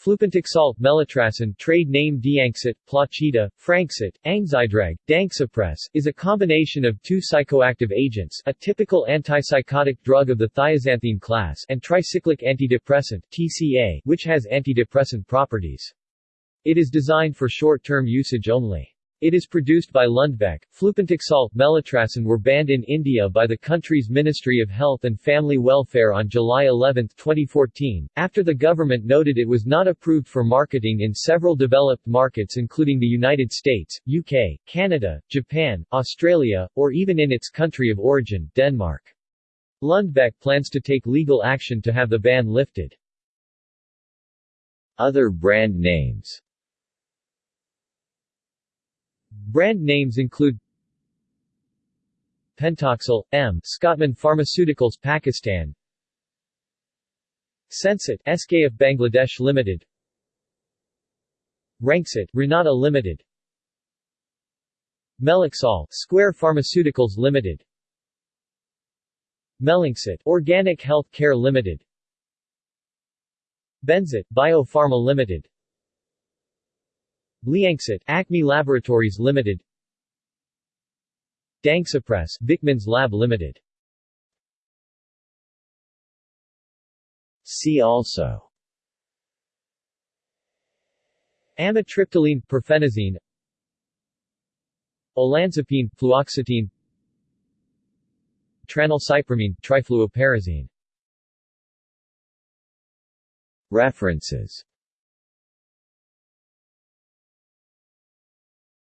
Flupentixol, Melitracen trade name Deanxit, Plachita, Franxit, Angzidrag, Dangsuppress, is a combination of two psychoactive agents a typical antipsychotic drug of the thioxanthene class and tricyclic antidepressant TCA, which has antidepressant properties. It is designed for short-term usage only. It is produced by Lundbeck. Flupentixol, Melitracen were banned in India by the country's Ministry of Health and Family Welfare on July 11, 2014, after the government noted it was not approved for marketing in several developed markets including the United States, UK, Canada, Japan, Australia, or even in its country of origin, Denmark. Lundbeck plans to take legal action to have the ban lifted. Other brand names Brand names include Pentoxal, M. Scottman Pharmaceuticals Pakistan. Sensit SKF Bangladesh Limited. Ranxit Renata Limited. Melixol Square Pharmaceuticals Limited. Melinxit Organic Health Care Limited. Benzit Biopharma Limited Liangxit, Acme Laboratories Limited. Dangsuppress, Vickmans Lab Limited. See also. Amitriptyline, perphenazine. Olanzapine, fluoxetine. Tranylcypromine, trifluoperazine. References